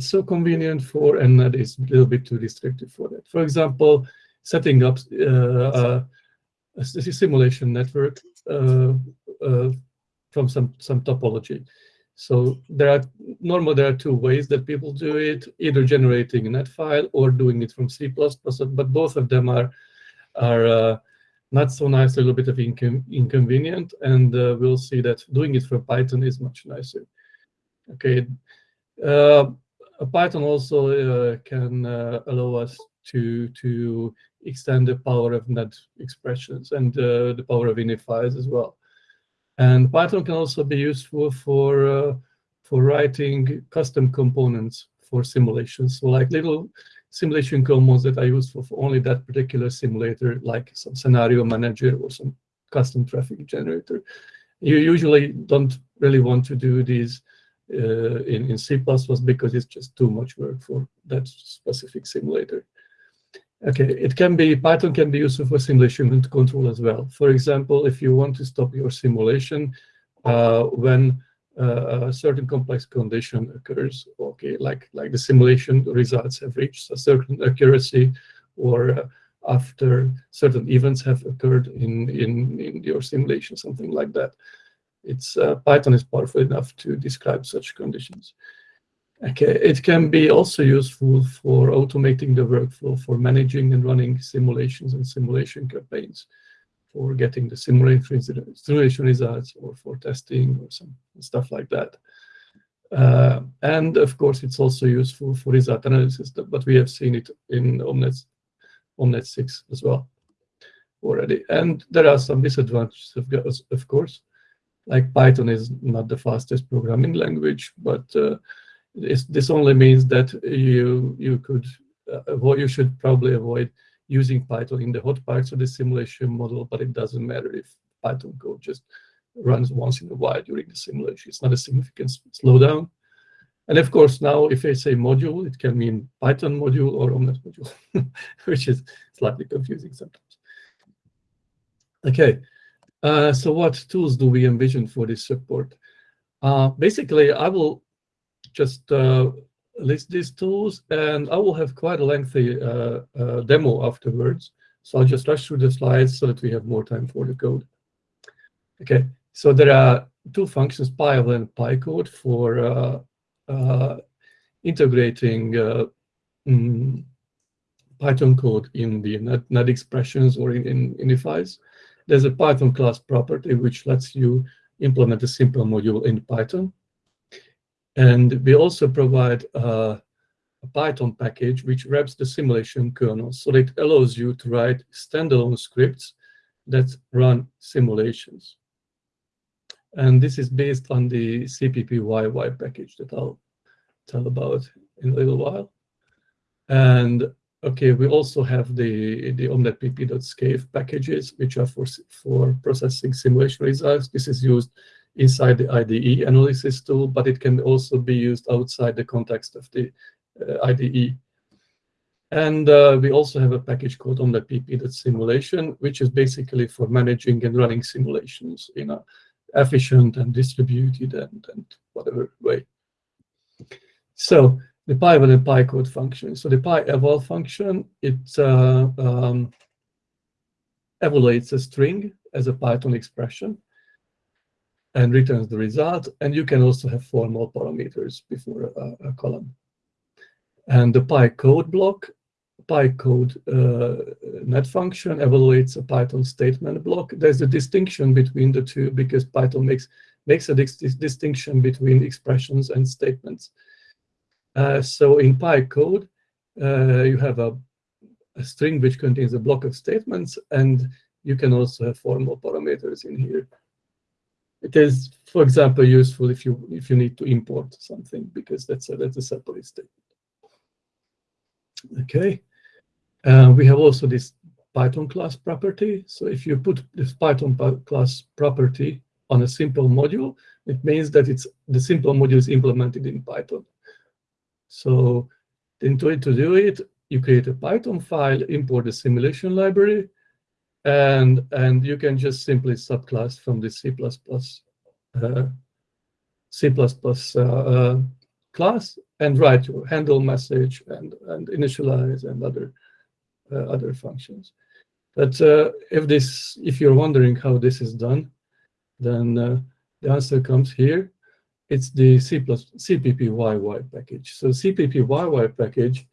so convenient for, and that is a little bit too restrictive for that. For example, setting up uh, a simulation network uh, uh, from some, some topology. So there are normally there are two ways that people do it, either generating a net file or doing it from C++, but both of them are are uh, not so nice, a little bit of incon inconvenient, and uh, we'll see that doing it for Python is much nicer. Okay, uh, Python also uh, can uh, allow us to to extend the power of net expressions and uh, the power of ini files as well. And Python can also be useful for for writing custom components for simulations. So like little simulation components that are useful for only that particular simulator, like some scenario manager or some custom traffic generator. You usually don't really want to do these uh, in, in C++ was because it's just too much work for that specific simulator. Okay, it can be, Python can be useful for simulation control as well. For example, if you want to stop your simulation uh, when uh, a certain complex condition occurs, okay, like, like the simulation results have reached a certain accuracy or uh, after certain events have occurred in, in, in your simulation, something like that. It's uh, Python is powerful enough to describe such conditions. Okay, it can be also useful for automating the workflow for managing and running simulations and simulation campaigns for getting the simulation, results or for testing or some stuff like that. Uh, and of course, it's also useful for result analysis, but we have seen it in Omnet, Omnet 6 as well already. And there are some disadvantages, of, of course, like Python is not the fastest programming language, but uh, this, only means that you you could uh, avoid you should probably avoid using Python in the hot parts of the simulation model, but it doesn't matter if Python code just runs once in a while during the simulation. It's not a significant slowdown. And of course, now if I say module, it can mean Python module or Omnet module, which is slightly confusing sometimes. Okay, uh, so what tools do we envision for this support? Uh, basically, I will just uh, list these tools, and I will have quite a lengthy uh, uh, demo afterwards. So I'll just rush through the slides so that we have more time for the code. Okay, so there are two functions, PyEval and PyCode, for integrating mm, Python code in the net, expressions or in, in ini files. There's a Python class property which lets you implement a simple module in Python. And we also provide uh, a Python package which wraps the simulation kernel so it allows you to write standalone scripts that run simulations. And this is based on the CPPYY package that I'll tell about in a little while. And okay, we also have the, the omnetpp.scave packages, which are for, for processing simulation results. This is used inside the IDE analysis tool, but it can also be used outside the context of the uh, IDE. And uh, we also have a package called omnetpp.simulation, which is basically for managing and running simulations in a efficient and distributed and, and whatever way. So the PyEval and PyCode function. So the PyEval function, it uh, um, evaluates a string as a Python expression and returns the result. And you can also have formal parameters before a, a column. And the PyCode block, PyCode uh, net function evaluates a Python statement block. There's a distinction between the two because Python makes makes a dis distinction between expressions and statements. Uh, so in PyCode, uh, you have a, a string which contains a block of statements, and you can also have formal parameters in here. It is, for example, useful if you if you need to import something because that's a that's a separate statement. Okay, uh, we have also this Python class property. So if you put this Python class property on a simple module, it means that it's the simple module is implemented in Python. So in to, to do it, you create a Python file, import the simulation library, and and you can just simply subclass from the C++ uh, C++ uh, uh, class and write your handle message and, and initialize and other uh, other functions. But uh, if this, if you're wondering how this is done, then uh, the answer comes here. It's the C plus CPPYY package. So CPPYY package,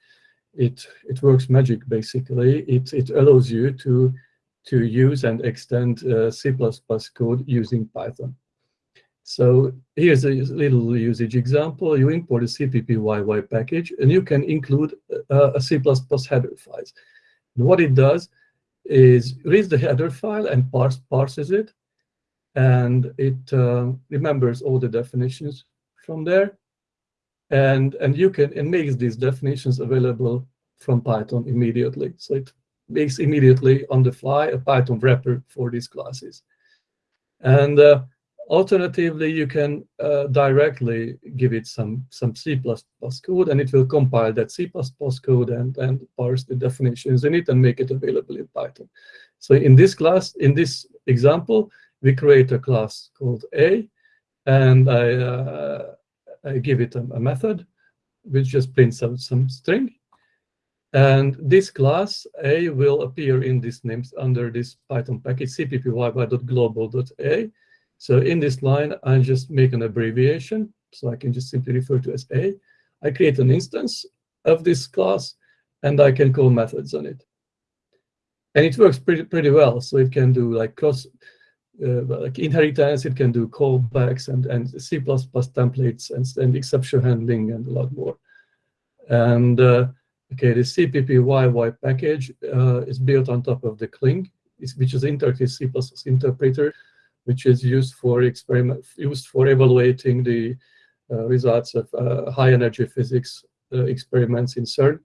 it it works magic basically. It it allows you to to use and extend uh, C++ code using Python. So here's a little usage example. You import a CPPYY package, and you can include uh, a C++ header files. And what it does is reads the header file and parse, parses it, and it uh, remembers all the definitions from there, and and you can it makes these definitions available from Python immediately. So it makes immediately on the fly a Python wrapper for these classes, and uh, Alternatively, you can uh, directly give it some, some C++ code, and it will compile that C++ code and, and parse the definitions in it and make it available in Python. So in this class, in this example, we create a class called A, and I, uh, I give it a, a, method which just prints out some string. And this class A will appear in this names under this Python package cppyy.global.a. So in this line, I just make an abbreviation. So I can just simply refer to as A. I create an instance of this class, and I can call methods on it. And it works pretty pretty well. So it can do like cross, like inheritance. It can do callbacks and and C++ templates and, and exception handling and a lot more. And uh, okay, the CPPYY package uh, is built on top of the Cling, which is interactive C++ interpreter which is used for experiment used for evaluating the uh, results of uh, high energy physics uh, experiments in CERN.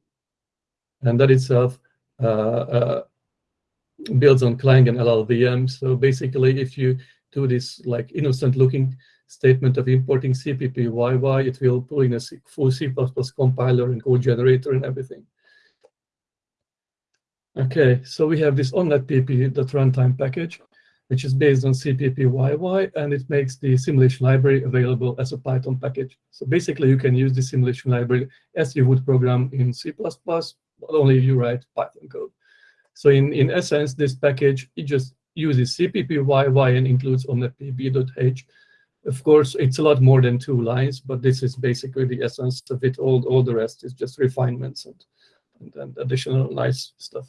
And that itself uh, uh, builds on Clang and LLVM. So basically, if you do this like innocent looking statement of importing CPPYY, it will pull in a full C++ compiler and code generator and everything. Okay, so we have this omnetpp.runtime package which is based on CPPYY, and it makes the simulation library available as a Python package. So basically, you can use the simulation library as you would program in C++, but only if you write Python code. So in, in essence, this package, it just uses CPPYY and includes omnetpp.h. Of course, it's a lot more than two lines, but this is basically the essence of it. All, all the rest is just refinements and, and, and additional nice stuff.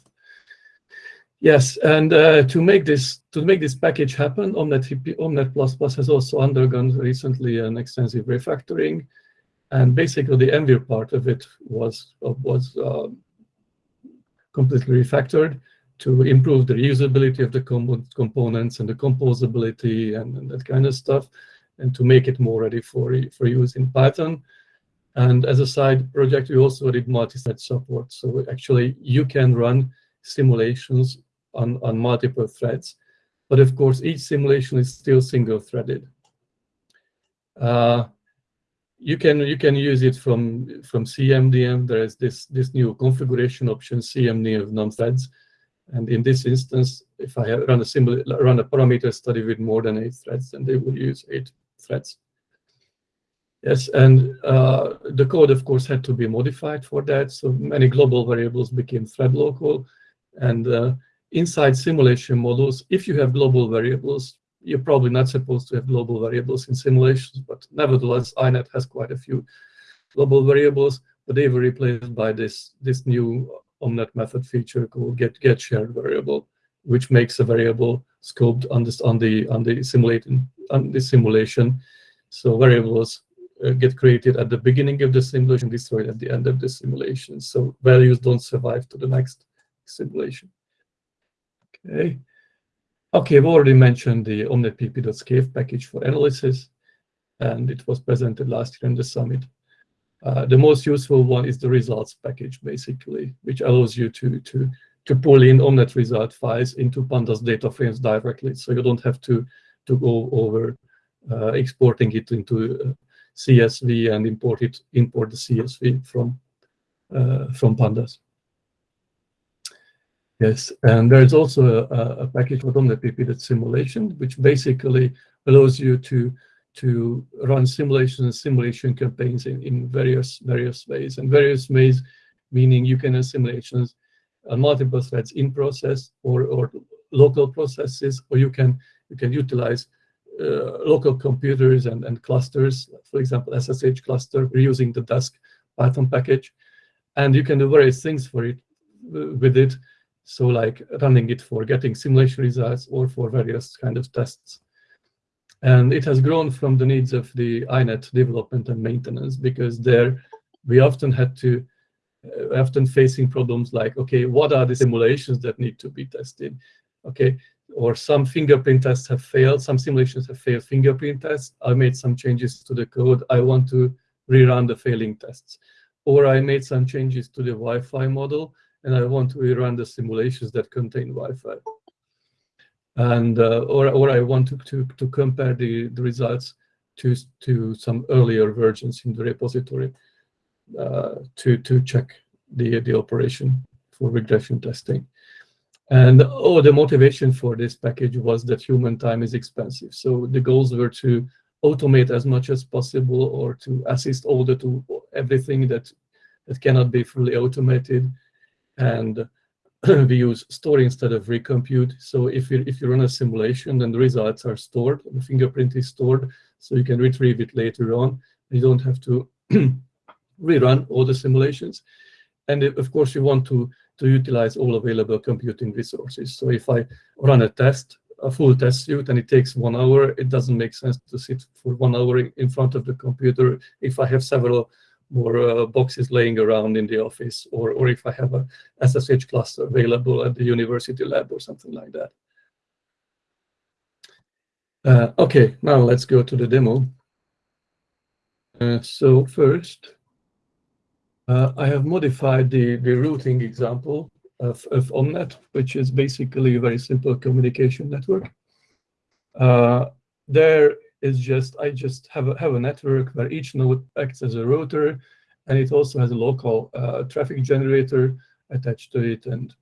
Yes, and uh, to make this to make this package happen, Omnet Omnet++ has also undergone recently an extensive refactoring, and basically the Envir part of it was was uh, completely refactored to improve the reusability of the com components and the composability and, and, that kind of stuff, and to make it more ready for for use in Python. And as a side project, we also did multi-thread support, so actually you can run simulations on, on multiple threads. But of course, each simulation is still single-threaded. Uh, you can you can use it from from Cmdenv. There is this this new configuration option CMD of non-threads, and in this instance, if I run a simul run a parameter study with more than eight threads, then they will use eight threads. Yes, and uh, the code, of course, had to be modified for that. So many global variables became thread local, and uh, inside simulation models, if you have global variables, you're probably not supposed to have global variables in simulations, but nevertheless, INET has quite a few global variables, but they were replaced by this, this new Omnet method feature called get, get shared variable, which makes a variable scoped on this on the on the simulating on the simulation. So variables uh, get created at the beginning of the simulation, destroyed at the end of the simulation. So values don't survive to the next simulation. Okay. Okay, I've already mentioned the omnetpp.scave package for analysis, and it was presented last year in the summit. Uh, the most useful one is the results package, basically, which allows you to to to pull in Omnet result files into Pandas data frames directly, so you don't have to to go over uh, exporting it into uh, CSV and import it import the CSV from uh, from Pandas. Yes, and there's also a, a package called OmnetPP simulation, which basically allows you to to run simulations and simulation campaigns in, in various various ways. And various ways meaning you can run simulations on multiple threads in process or, or local processes, or you can you can utilize uh, local computers and, and clusters, for example, SSH cluster, using the Dask Python package. And you can do various things for it uh, with it. So like running it for getting simulation results or for various kind of tests. And it has grown from the needs of the INET development and maintenance because there we often had to, uh, often facing problems like, okay, what are the simulations that need to be tested? Okay, or some fingerprint tests have failed, some simulations have failed fingerprint tests. I made some changes to the code. I want to rerun the failing tests. Or I made some changes to the Wi-Fi model, and I want to rerun the simulations that contain Wi-Fi. And uh, or or I want to to, to compare the, the results to to some earlier versions in the repository uh, to to check the the operation for regression testing. And oh, the motivation for this package was that human time is expensive. So the goals were to automate as much as possible or to assist all the to everything that that cannot be fully automated. And we use store instead of recompute. So if you if you run a simulation, then the results are stored, the fingerprint is stored, so you can retrieve it later on. You don't have to rerun all the simulations. And of course, you want to to utilize all available computing resources. So if I run a test, a full test suite, and it takes one hour, it doesn't make sense to sit for one hour in front of the computer if I have several more uh, boxes laying around in the office, or, or if I have a SSH cluster available at the university lab or something like that. Uh, okay, now let's go to the demo. Uh, so first, uh, I have modified the, the routing example of, of Omnet, which is basically a very simple communication network. Uh, there is just, I just have a, have a network where each node acts as a router, and it also has a local uh, traffic generator attached to it and,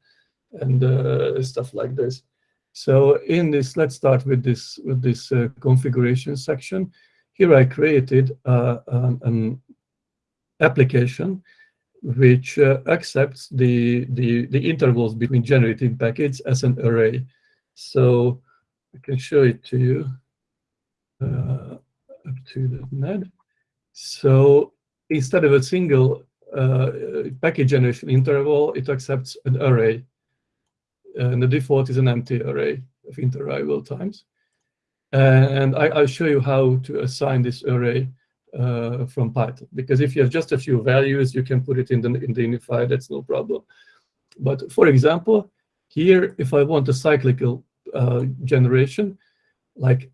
and uh, stuff like this. So in this, let's start with this, with this uh, configuration section. Here I created uh, an, an application which uh, accepts the, the, the intervals between generating packets as an array. So I can show it to you uh, up to the net. So instead of a single uh, packet generation interval, it accepts an array. And the default is an empty array of interarrival times. And I, will show you how to assign this array uh, from Python. Because if you have just a few values, you can put it in the, in the unified, that's no problem. But for example, here, if I want a cyclical uh, generation, like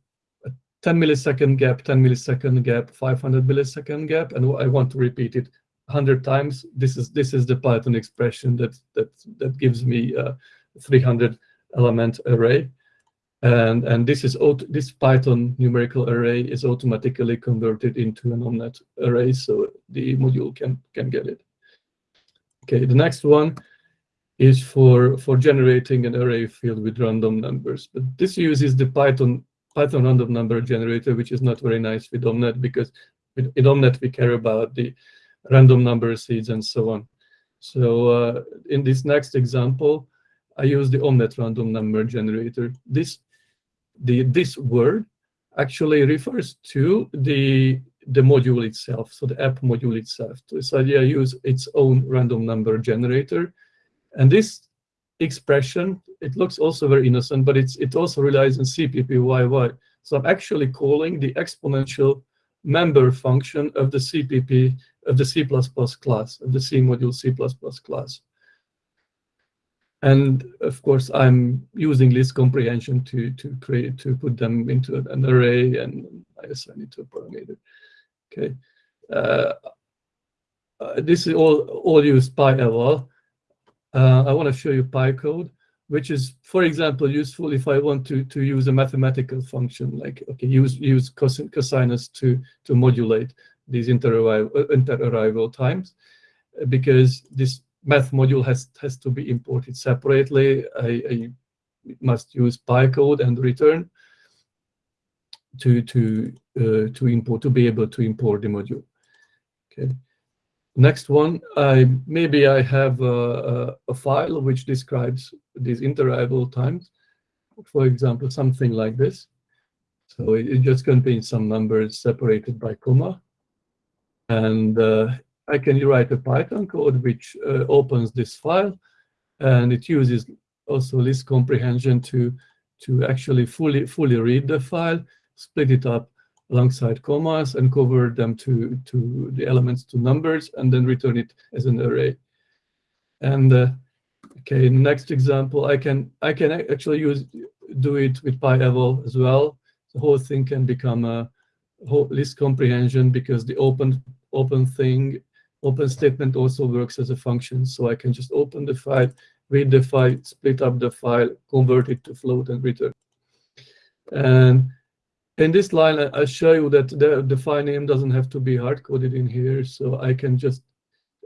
10 millisecond gap, 10 millisecond gap, 500 millisecond gap, and I want to repeat it 100 times, this is this is the Python expression that that that gives me a 300 element array. And and this is this Python numerical array is automatically converted into an omnet array, so the module can can get it. Okay, the next one is for for generating an array field with random numbers, but this uses the Python Python random number generator, which is not very nice with Omnet because with, in Omnet we care about the random number seeds and so on. So uh, in this next example, I use the Omnet random number generator. This the this word actually refers to the the module itself, so the app module itself. So idea use its own random number generator, and this expression it looks also very innocent, but it's it also relies on CPPYY. So I'm actually calling the exponential member function of the CPP of the C++ class of the C module C++ class. And of course, I'm using list comprehension to to create to put them into an array, and I assign it to a parameter. Okay, uh, uh, this is all all use PyEval. Uh, I want to show you PyCode, which is, for example, useful if I want to to use a mathematical function like okay, use use cos cosinus to to modulate these inter-arrival inter times, because this math module has has to be imported separately. I, I must use PyCode and return to to uh, to import to be able to import the module. Okay. Next one, I maybe I have a, a, file which describes these interarrival times. For example, something like this. So it, it just contains some numbers separated by comma. And uh, I can write a Python code which uh, opens this file, and it uses also list comprehension to to actually fully fully read the file, split it up alongside commas, and convert them to to the elements to numbers, and then return it as an array. And uh, okay, next example, I can I can actually use do it with PyEval as well. The whole thing can become a whole list comprehension because the open open thing open statement also works as a function. So I can just open the file, read the file, split up the file, convert it to float and return. And in this line, I show you that the, the file name doesn't have to be hard-coded in here. So I can just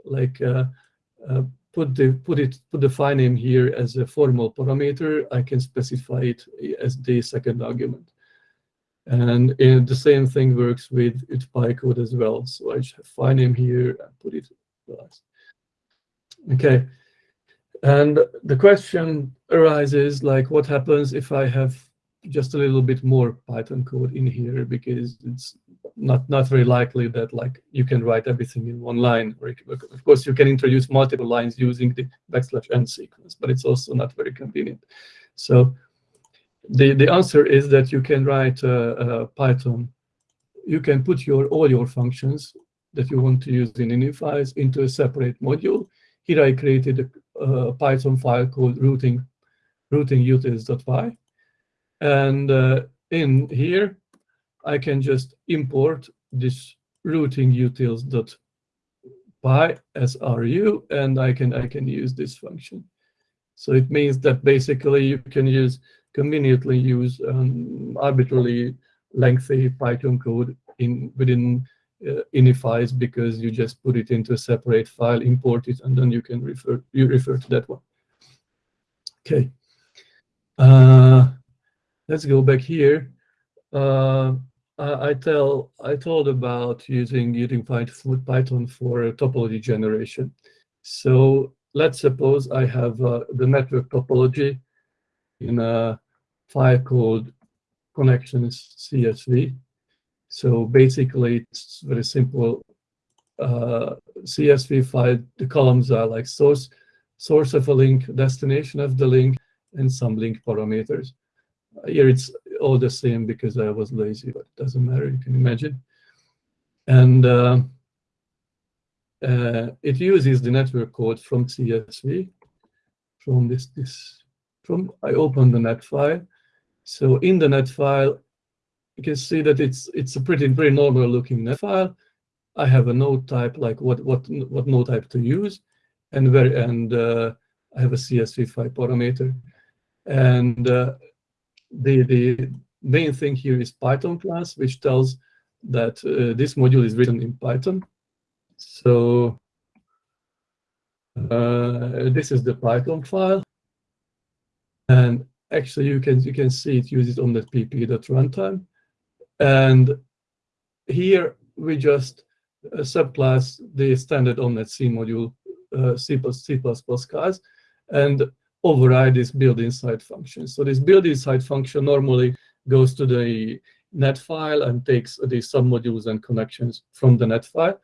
like uh, uh, put the put it put the file name here as a formal parameter. I can specify it as the second argument. And the same thing works with, with PyCode as well. So I just have file name here and put it last. Okay. And the question arises like what happens if I have just a little bit more Python code in here because it's not not very likely that like you can write everything in one line. Of course, you can introduce multiple lines using the backslash n sequence, but it's also not very convenient. So the, the answer is that you can write uh, Python. You can put your all your functions that you want to use in ini files into a separate module. Here I created a, a Python file called routing routing utils.py. And uh, in here, I can just import this routing utils.py as ru, and I can I can use this function. So it means that basically you can use conveniently use um, arbitrarily lengthy Python code in within uh, ini files because you just put it into a separate file, import it, and then you can refer you refer to that one. Okay. Uh, let's go back here. Uh, I, I, tell I told about using using Python for topology generation. So let's suppose I have uh, the network topology in a file called connections CSV. So basically, it's very simple uh, CSV file. The columns are like source, source of a link, destination of the link, and some link parameters. Here it's all the same because I was lazy, but it doesn't matter. You can imagine. And uh, uh, it uses the network code from CSV, from this this from I open the net file. So in the net file, you can see that it's it's a pretty very normal looking net file. I have a node type like what what what node type to use, and very and uh, I have a CSV file parameter, and uh, the the main thing here is Python class, which tells that uh, this module is written in Python. So uh, this is the Python file. And actually, you can you can see it uses omnet pp.runtime. And here we just uh, subclass the standard omnet C module uh, C++, C++ class and override this build inside function. So this build inside function normally goes to the net file and takes the submodules and connections from the net file.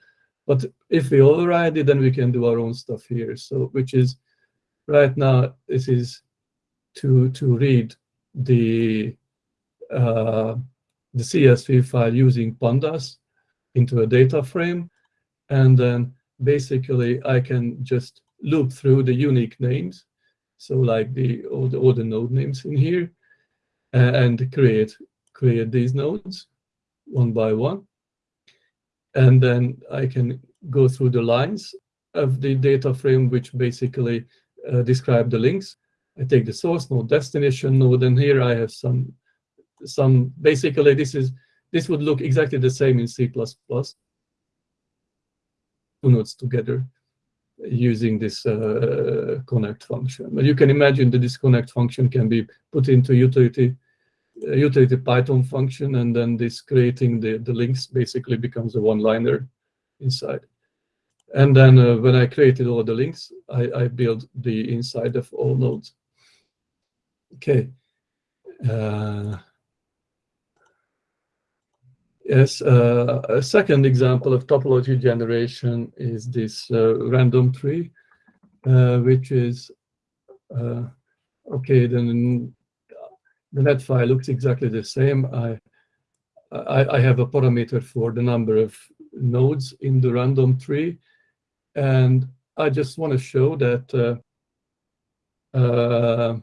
But if we override it, then we can do our own stuff here. So which is right now, this is to to read the uh, the CSV file using pandas into a data frame, and then basically I can just loop through the unique names, so like the all the all the node names in here, uh, and create create these nodes one by one, and then I can go through the lines of the data frame, which basically uh, describe the links. I take the source node, destination node, and here. I have some, some basically this is, this would look exactly the same in C++. Two nodes together using this uh, connect function. But you can imagine the disconnect function can be put into utility utility Python function, and then this creating the, the links basically becomes a one-liner inside. And then uh, when I created all the links, I, I built the inside of all nodes. Okay. Uh, yes, uh, a second example of topology generation is this uh, random tree, uh, which is, uh, okay, then the net file looks exactly the same. I, I, I have a parameter for the number of nodes in the random tree, and I just want to show that uh, uh,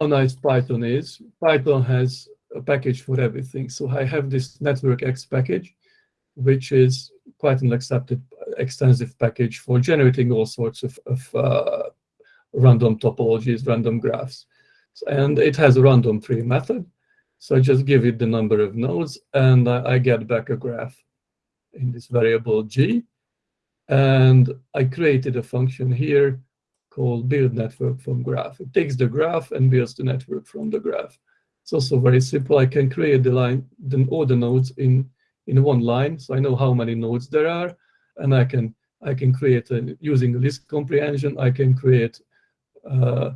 how nice Python is. Python has a package for everything. So I have this NetworkX package, which is quite an accepted extensive package for generating all sorts of, of uh, random topologies, random graphs. And it has a random tree method. So I just give it the number of nodes and I, I get back a graph in this variable g. And I created a function here called build network from graph. It takes the graph and builds the network from the graph. It's also very simple. I can create the line, the, all the nodes in, in one line. So I know how many nodes there are. And I can I can create, a, using list comprehension, I can create uh,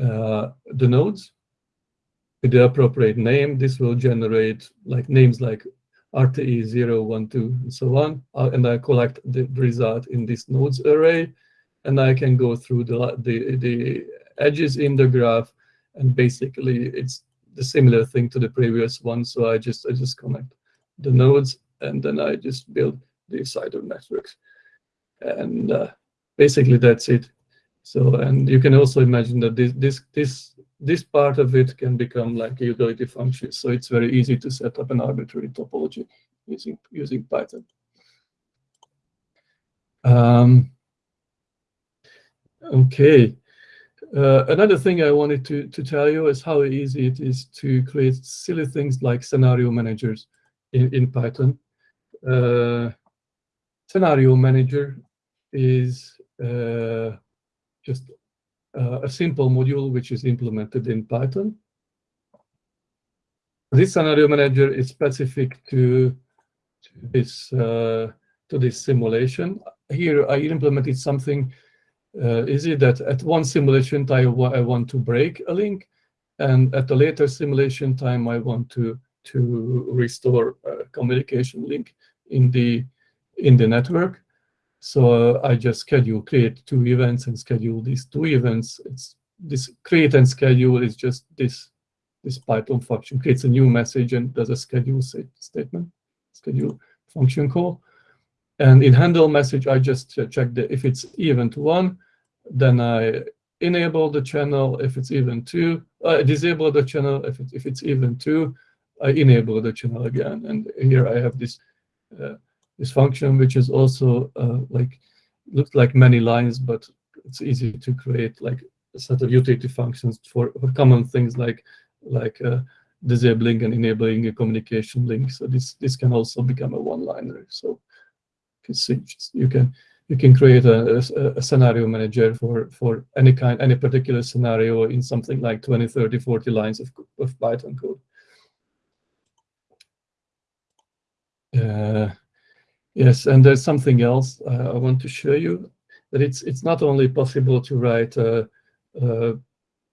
uh, the nodes with the appropriate name. This will generate like names like RTE 0, 1, 2, and so on. Uh, and I collect the result in this nodes array. And I can go through the, the, the edges in the graph. And basically, it's the similar thing to the previous one. So I just I just connect the nodes, and then I just build the side of networks. And uh, basically, that's it. So, and you can also imagine that this this this this part of it can become like a utility function. So it's very easy to set up an arbitrary topology using, using Python. Um, okay. Uh, another thing I wanted to, to tell you is how easy it is to create silly things like scenario managers in, in Python. Uh, scenario manager is uh, just uh, a simple module which is implemented in Python. This scenario manager is specific to, to this uh, to this simulation. Here I implemented something uh, it that at one simulation time I want to break a link, and at a later simulation time I want to to restore a communication link in the in the network. So uh, I just schedule, create two events and schedule these two events. It's this create and schedule is just this this Python function creates a new message and does a schedule statement, schedule function call. And in handle message, I just check the if it's event one, then I enable the channel. If it's event two, I disable the channel. If it, if it's event two, I enable the channel again. And here I have this uh, this function, which is also uh, like looks like many lines, but it's easy to create like a set of utility functions for, for common things like like uh, disabling and enabling a communication link. So this this can also become a one-liner. So can see you can you can create a, a, a, scenario manager for for any kind any particular scenario in something like 20 30 40 lines of, of python code. Uh, Yes, and there's something else uh, I want to show you, that it's it's not only possible to write uh, uh,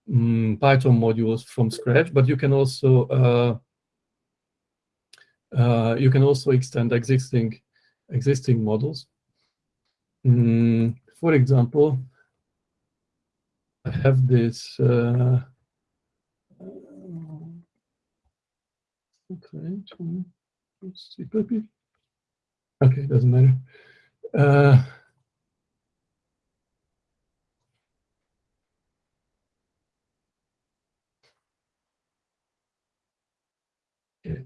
mm, Python modules from scratch, but you can also uh, uh, you can also extend existing existing models. Mm, for example, I have this. Uh, okay, let's see, maybe. Okay, doesn't matter. Uh, okay.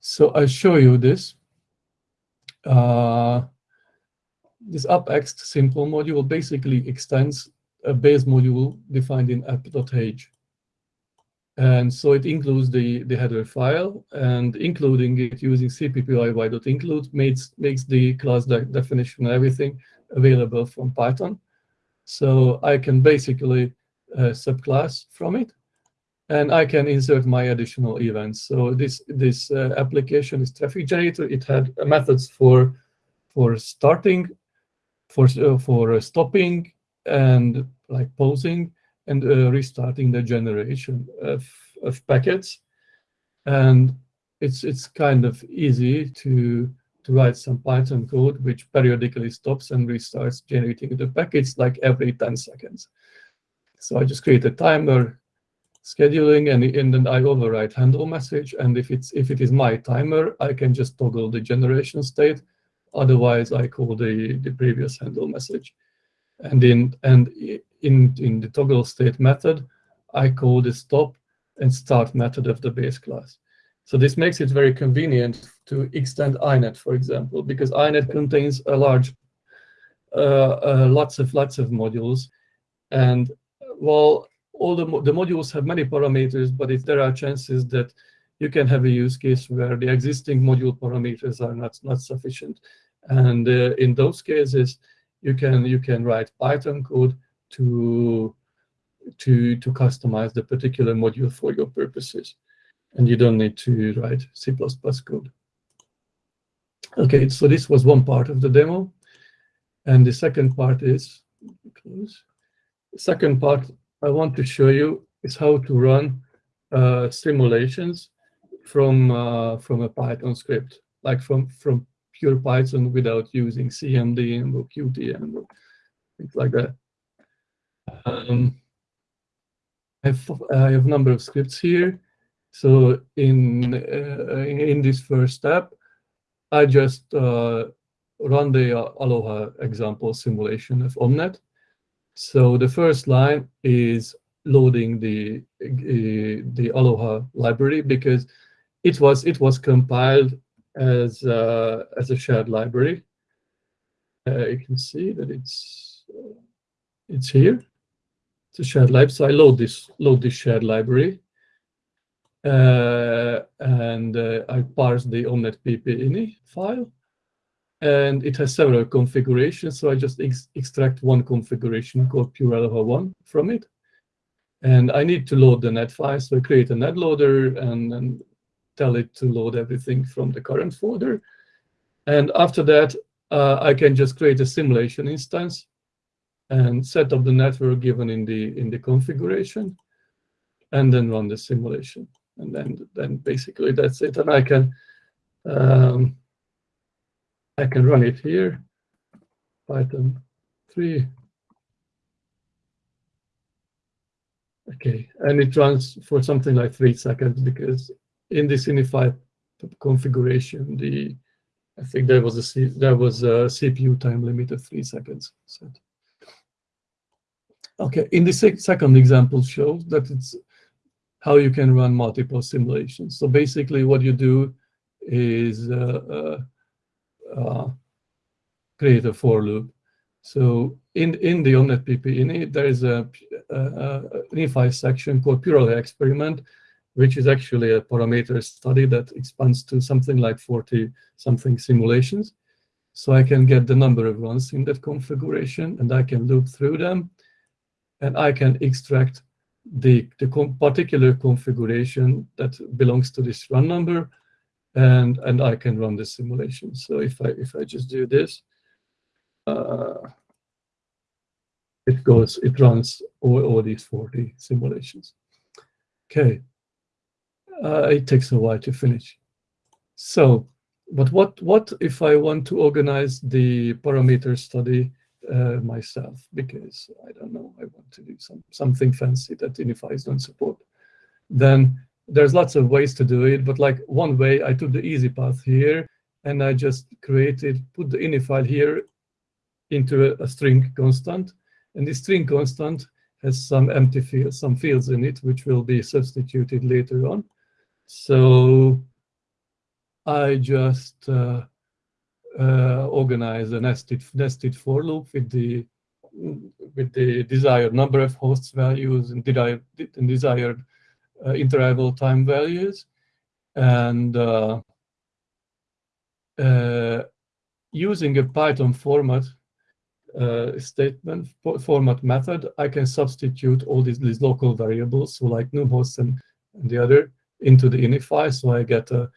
So I show you this. Uh, this app-ext simple module basically extends a base module defined in app.h. And so it includes the, the header file and including it using cppyy.include makes, makes the class de definition and everything available from Python. So I can basically uh, subclass from it, and I can insert my additional events. So this this uh, application is traffic generator. It had methods for for starting, for uh, for stopping, and like pausing and uh, restarting the generation of of packets, and it's it's kind of easy to to write some Python code which periodically stops and restarts generating the packets like every 10 seconds. So I just create a timer, scheduling, and, and then I override handle message. And if it's if it is my timer, I can just toggle the generation state. Otherwise, I call the, the previous handle message. And in and in in the toggle state method, I call the stop and start method of the base class. So this makes it very convenient to extend INET, for example, because INET contains a large, uh, uh, lots of lots of modules, and while all the, the modules have many parameters, but if there are chances that you can have a use case where the existing module parameters are not not sufficient, and uh, in those cases, you can you can write Python code to to to customize the particular module for your purposes and you don't need to write C++ code. Okay, so this was one part of the demo. And the second part is, close. Second part I want to show you is how to run uh, simulations from uh, from a Python script, like from from pure Python without using CMD or Qtenv or things like that. Um, I have, I have a number of scripts here. So in uh, in this first step, I just uh, run the Aloha example simulation of Omnet. So the first line is loading the uh, the Aloha library because it was it was compiled as uh, as a shared library. Uh, you can see that it's it's here. It's a shared library. So I load this load this shared library uh, and uh, I parse the omnet pp.ini file. And it has several configurations, so I just ex extract one configuration called purealoha1 from it. And I need to load the net file, so I create a net loader and, and tell it to load everything from the current folder. And after that, uh, I can just create a simulation instance and set up the network given in the in the configuration, and then run the simulation and then then basically that's it. And I can um, I can run it here, Python 3. Okay, and it runs for something like three seconds because in this unified configuration, the I think there was a C, there was a CPU time limit of three seconds set. Okay, in the second example shows that it's how you can run multiple simulations. So basically what you do is uh, uh, Uh, create a for loop. So in, in the Omnet PP there is a, a, a section called Purely Experiment, which is actually a parameter study that expands to something like 40 something simulations. So I can get the number of runs in that configuration and I can loop through them and I can extract the, the particular configuration that belongs to this run number, and and I can run the simulation. So if I if I just do this, uh, it goes it runs all, all these 40 simulations. Okay, uh, it takes a while to finish. So, but what what if I want to organize the parameter study uh, myself because I don't know, I want to do some something fancy that ini files don't support. Then there's lots of ways to do it, but like one way, I took the easy path here and I just created, put the ini file here into a, a string constant. And the string constant has some empty fields, some fields in it, which will be substituted later on. So I just uh, uh, organize a nested nested for loop with the with the desired number of hosts values and desired uh, interval time values, and uh, uh, using a Python format uh, statement format method, I can substitute all these, these local variables, so like numhost and, and the other, into the ini file. So I get a,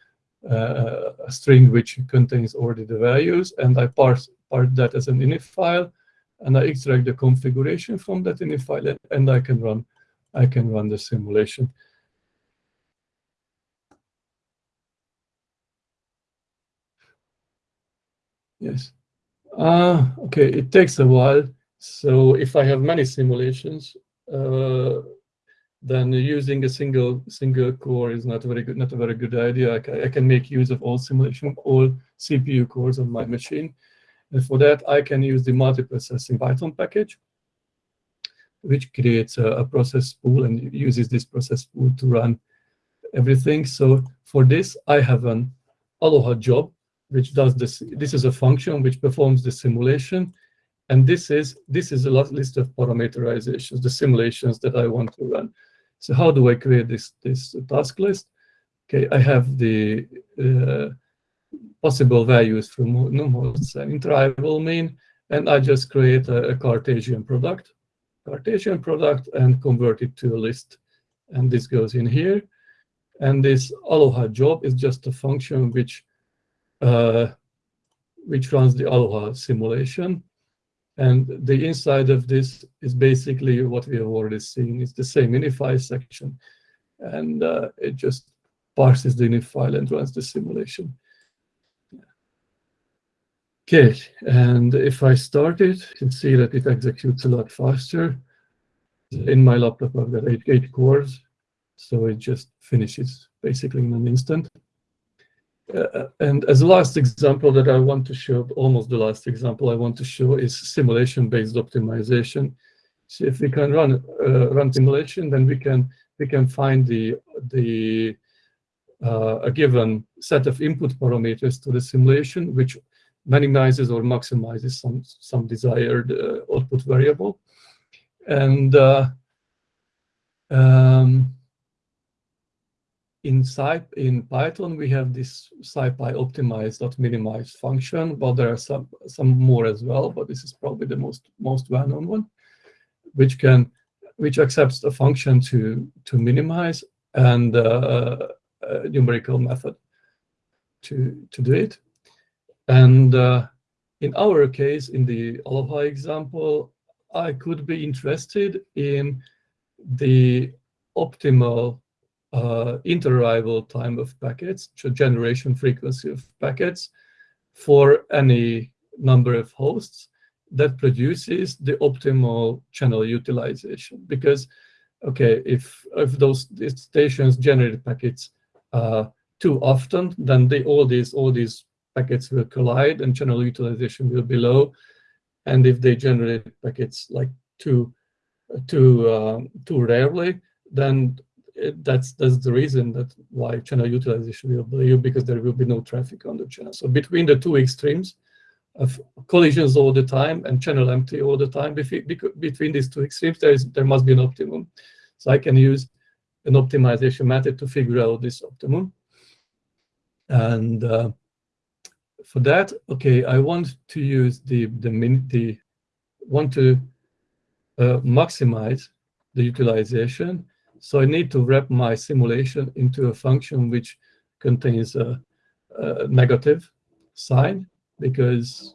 a, a, string which contains already the values, and I parse part that as an init file, and I extract the configuration from that init file, and I can run I can run the simulation. Yes. Uh, okay, it takes a while. So if I have many simulations, uh, then using a single single core is not very good not a very good idea. I, I can make use of all simulation, all CPU cores on my machine. And for that, I can use the multiprocessing Python package, which creates a, a process pool and uses this process pool to run everything. So for this, I have an Aloha job, which does this. This is a function which performs the simulation. And this is this is a list of parameterizations, the simulations that I want to run. So how do I create this, this task list? Okay, I have the uh, possible values from numhosts and interval mean, and I just create a, a, Cartesian product, Cartesian product, and convert it to a list. And this goes in here. And this Aloha job is just a function which which runs the Aloha simulation. And the inside of this is basically what we have already seen. It's the same ini file section. And uh, it just parses the ini file and runs the simulation. Okay, and if I start it, you can see that it executes a lot faster. In my laptop, I've got eight, eight cores, so it just finishes basically in an instant. Uh, and as a last example that I want to show, almost the last example I want to show is simulation-based optimization. So if we can run uh, run simulation, then we can we can find the the uh, a given set of input parameters to the simulation, which minimizes or maximizes some some desired uh, output variable, and uh, inside in Python, we have this scipy optimize.minimize function, but there are some some more as well, but this is probably the most most well-known one, which can which accepts a function to to minimize and uh, a numerical method to to do it. And uh, in our case, in the Aloha example, I could be interested in the optimal uh, inter-arrival time of packets, generation frequency of packets for any number of hosts that produces the optimal channel utilization. Because, okay, if, if those stations generate packets uh, too often, then they, all these all these packets will collide and channel utilization will be low. And if they generate packets like too too uh, too rarely, then that's that's the reason that why channel utilization will be because there will be no traffic on the channel. So between the two extremes of collisions all the time and channel empty all the time, between these two extremes, there is there must be an optimum. So I can use an optimization method to figure out this optimum. And uh, for that, okay, I want to use the the min the want to uh, maximize the utilization so I need to wrap my simulation into a function which contains a, a negative sign because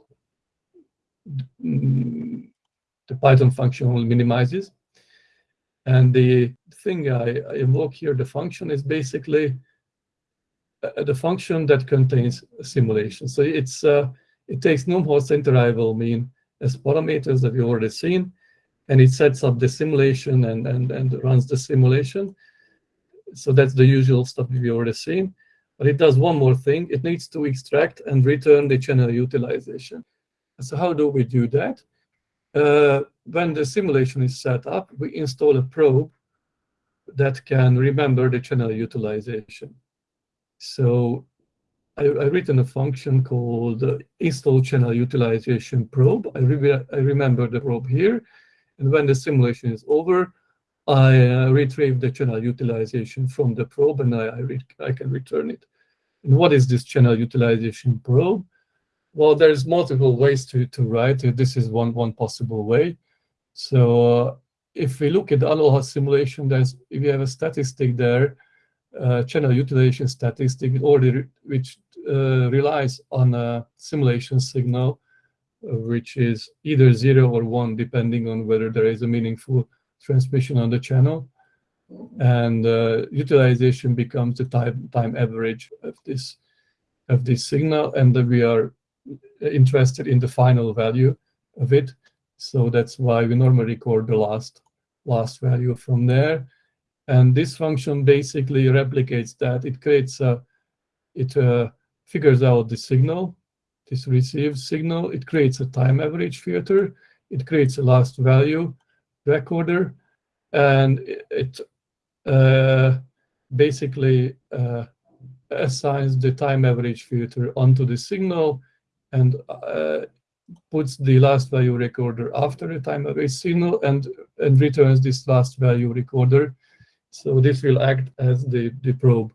the Python function only minimizes. And the thing I, invoke here, the function is basically uh, the function that contains simulation. So it's uh, it takes numhost interval mean as parameters that we've already seen, and it sets up the simulation and, and, and runs the simulation. So that's the usual stuff we've already seen. But it does one more thing. It needs to extract and return the channel utilization. So how do we do that? Uh, when the simulation is set up, we install a probe that can remember the channel utilization. So I, I written a function called uh, install channel utilization probe. I, re I remember the probe here. And when the simulation is over, I uh, retrieve the channel utilization from the probe and I, I, I, can return it. And what is this channel utilization probe? Well, there's multiple ways to, to write it. This is one, one possible way. So uh, if we look at the Aloha simulation, there's if you have a statistic there, uh, channel utilization statistic, already which uh, relies on a simulation signal, which is either zero or one, depending on whether there is a meaningful transmission on the channel. And uh, utilization becomes the time time average of this of this signal, and we are interested in the final value of it. So that's why we normally record the last last value from there. And this function basically replicates that. It creates a, it uh, figures out the signal, this received signal. It creates a time average filter. It creates a last value recorder, and it, uh, basically uh, assigns the time average filter onto the signal and uh, puts the last value recorder after the time average signal and, and returns this last value recorder. So this will act as the, the probe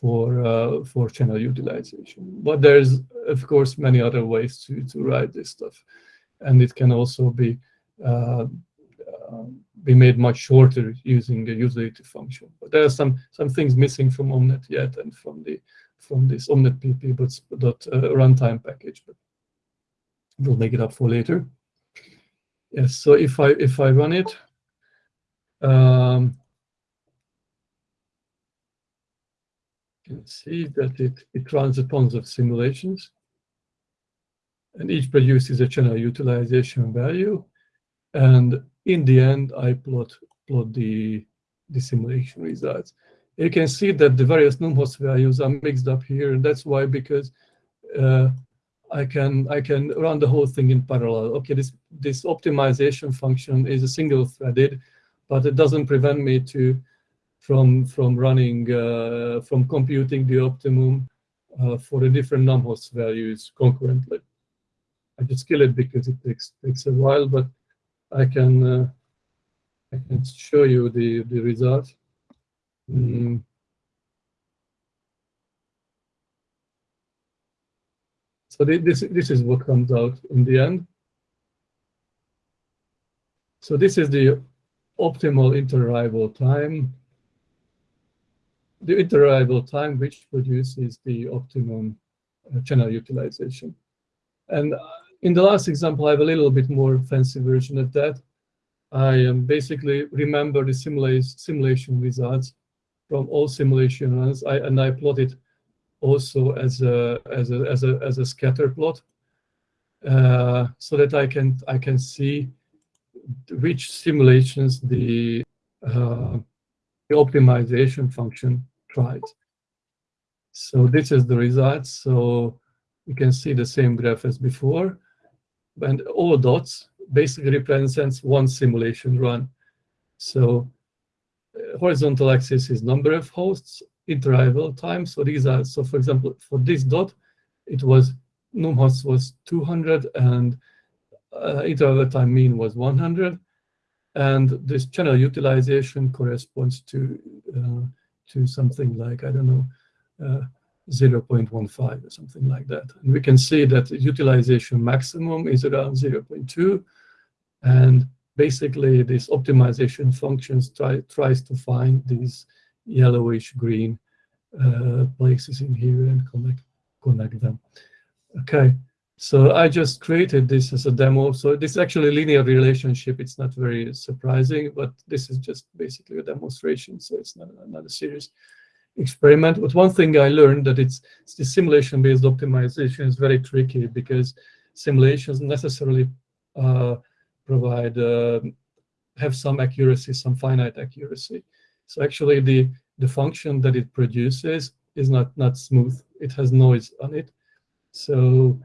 for uh, for channel utilization. But there's of course many other ways to to write this stuff, and it can also be uh, uh, be made much shorter using the utility function. But there are some some things missing from Omnet yet and from the from this Omnet PP but dot uh, runtime package. But we'll make it up for later. Yes. So if I if I run it. Um, can see that it, it runs a tons of simulations. And each produces a channel utilization value. And in the end, I plot plot the, the simulation results. You can see that the various NumHost values are mixed up here. And that's why, because uh, I can I can run the whole thing in parallel. Okay, this this optimization function is a single threaded, but it doesn't prevent me to from from running uh, from computing the optimum uh, for the different numHost values concurrently. I just kill it because it takes takes a while, but I can uh, I can show you the the result. Mm. So this this is what comes out in the end. So this is the optimal interarrival time the interarrival time which produces the optimum uh, channel utilization. And uh, in the last example, I have a little bit more fancy version of that. I um, basically remember the simula simulation results from all simulation runs, I, and I plot it also as a as a as a as a scatter plot, uh, so that I can I can see which simulations the uh, the optimization function tried. So this is the result. So you can see the same graph as before. And all dots basically represents one simulation run. So uh, horizontal axis is number of hosts, interval time. So these are, so for example, for this dot, it was, numHost was 200 and uh, interarrival time mean was 100. And this channel utilization corresponds to uh, to something like, I don't know, uh, 0.15 or something like that. And we can see that the utilization maximum is around 0.2. And basically, this optimization functions try, tries to find these yellowish green uh, places in here and connect, connect them. Okay, so I just created this as a demo. So this is actually a linear relationship. It's not very surprising, but this is just basically a demonstration. So it's not, not a serious experiment. But one thing I learned that it's, it's the simulation-based optimization is very tricky because simulations necessarily uh, provide uh, have some accuracy, some finite accuracy. So actually, the the function that it produces is not not smooth. It has noise on it. So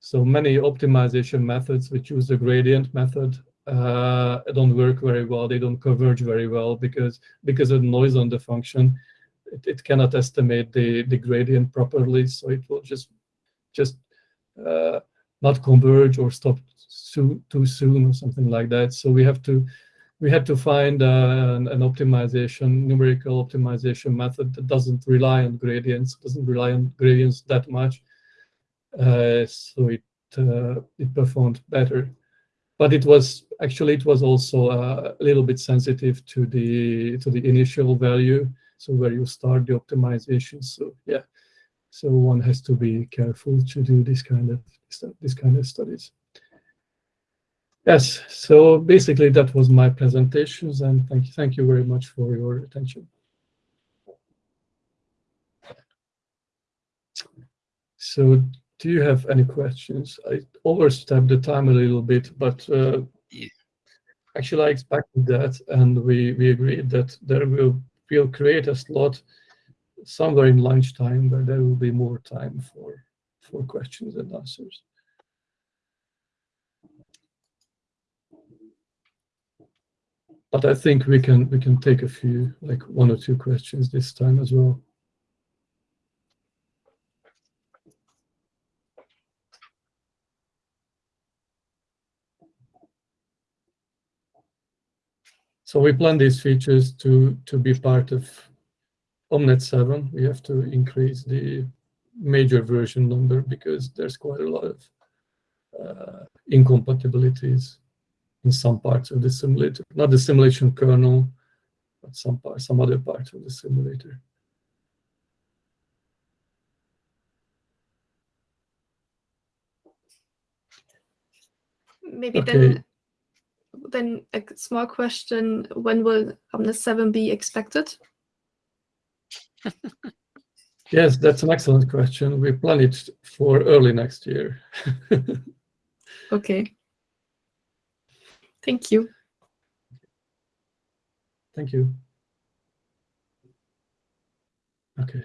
so many optimization methods which use the gradient method uh, don't work very well. They don't converge very well because because of noise on the function. It, it cannot estimate the the gradient properly, so it will just just uh, not converge or stop soon, too soon or something like that. So we have to we had to find uh, an, an, optimization, numerical optimization method that doesn't rely on gradients, doesn't rely on gradients that much, so it uh, it performed better. But it was actually it was also uh, a little bit sensitive to the to the initial value, so where you start the optimization. So yeah, so one has to be careful to do this kind of this kind of studies. Yes, so basically that was my presentations and thank you, thank you very much for your attention. So do you have any questions? I overstepped the time a little bit, but uh, yeah. actually I expected that and we, we agreed that there will we'll create a slot somewhere in lunchtime where there will be more time for for questions and answers. but I think we can we can take a few, like one or two questions this time as well. So we plan these features to to be part of Omnet 7. We have to increase the major version number because there's quite a lot of uh, incompatibilities in some parts of the simulator, not the simulation kernel, but some part, some other parts of the simulator. Maybe okay. then, then a small question: When will Omnet Seven be expected? yes, that's an excellent question. We plan it for early next year. okay. Thank you. Thank you. Okay.